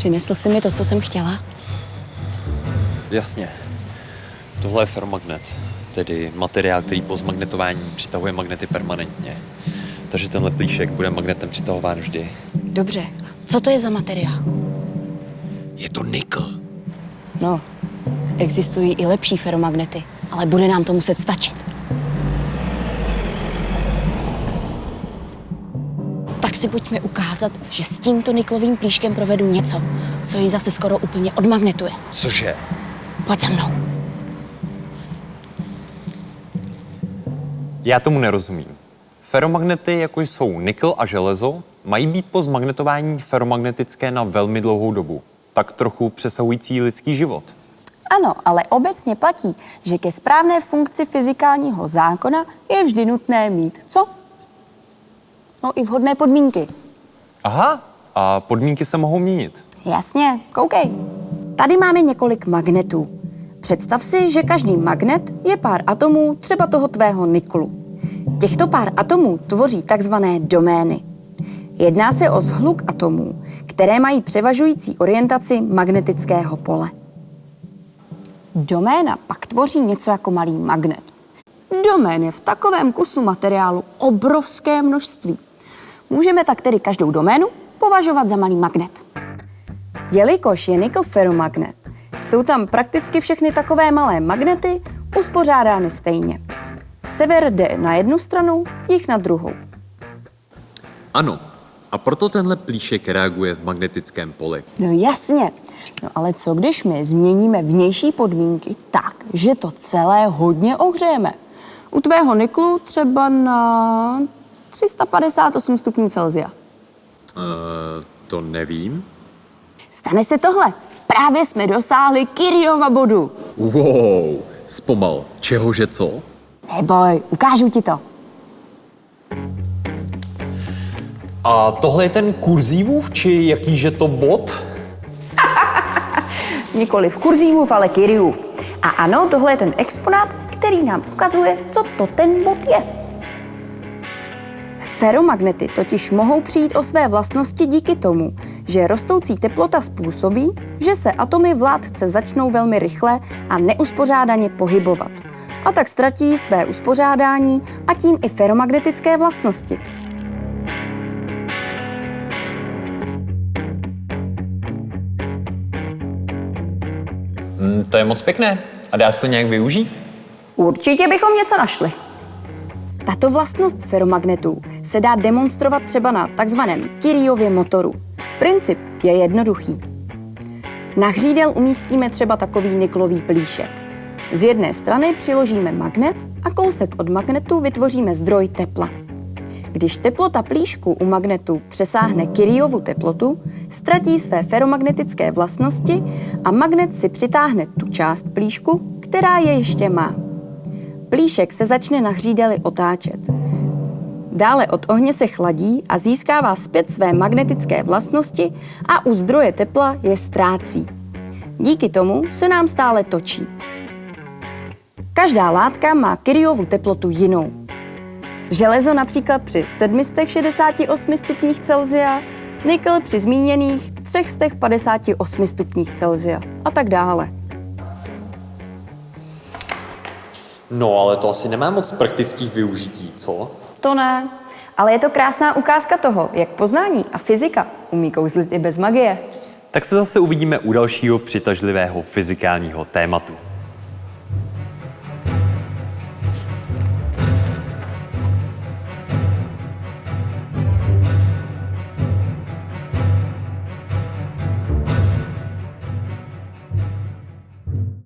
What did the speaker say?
Přinesl jsi mi to, co jsem chtěla? Jasně. Tohle je ferromagnet, tedy materiál, který po zmagnetování přitahuje magnety permanentně. Takže tenhle plíšek bude magnetem přitahován vždy. Dobře. Co to je za materiál? Je to nikl. No, existují i lepší feromagnety, ale bude nám to muset stačit. Si pojďme ukázat, že s tímto niklovým plíškem provedu něco, co ji zase skoro úplně odmagnetuje. Cože? Pojď za mnou. Já tomu nerozumím. Feromagnety, jako jsou nikl a železo, mají být po zmagnetování feromagnetické na velmi dlouhou dobu. Tak trochu přesahující lidský život. Ano, ale obecně platí, že ke správné funkci fyzikálního zákona je vždy nutné mít co? No i vhodné podmínky. Aha, a podmínky se mohou měnit. Jasně, koukej. Tady máme několik magnetů. Představ si, že každý magnet je pár atomů třeba toho tvého niklu. Těchto pár atomů tvoří takzvané domény. Jedná se o zhluk atomů, které mají převažující orientaci magnetického pole. Doména pak tvoří něco jako malý magnet. Domén je v takovém kusu materiálu obrovské množství. Můžeme tak tedy každou doménu považovat za malý magnet. Jelikož je nikl ferromagnet, jsou tam prakticky všechny takové malé magnety uspořádány stejně. Sever jde na jednu stranu, jich na druhou. Ano, a proto tenhle plíšek reaguje v magnetickém poli. No jasně. No ale co když my změníme vnější podmínky tak, že to celé hodně ohřejeme? U tvého niklu třeba na 358 stupňů Celsia. Uh, to nevím. Stane se tohle. Právě jsme dosáhli Kiriova bodu. Wow, zpomal. Čehože co? Neboj, ukážu ti to. A tohle je ten kurzívův, či jakýže to bod? Nikoli v kurzívův, ale Kiriův. A ano, tohle je ten exponát, který nám ukazuje, co to ten bod je. Feromagnety totiž mohou přijít o své vlastnosti díky tomu, že rostoucí teplota způsobí, že se atomy v látce začnou velmi rychle a neuspořádaně pohybovat. A tak ztratí své uspořádání a tím i feromagnetické vlastnosti. Mm, to je moc pěkné. A dá se to nějak využít? Určitě bychom něco našli. Tato vlastnost feromagnetů se dá demonstrovat třeba na takzvaném Kiriově motoru. Princip je jednoduchý. Na hřídel umístíme třeba takový niklový plíšek. Z jedné strany přiložíme magnet a kousek od magnetu vytvoříme zdroj tepla. Když teplota plíšku u magnetu přesáhne Kiriovu teplotu, ztratí své feromagnetické vlastnosti a magnet si přitáhne tu část plíšku, která je ještě má. Plíšek se začne na hřídeli otáčet. Dále od ohně se chladí a získává zpět své magnetické vlastnosti a u zdroje tepla je ztrácí. Díky tomu se nám stále točí. Každá látka má Kiriovu teplotu jinou. Železo například při 768 stupních Celsia, nikl při zmíněných 358 stupních Celsia a tak dále. No, ale to asi nemá moc praktických využití, co? To ne, ale je to krásná ukázka toho, jak poznání a fyzika umí kouzlit i bez magie. Tak se zase uvidíme u dalšího přitažlivého fyzikálního tématu.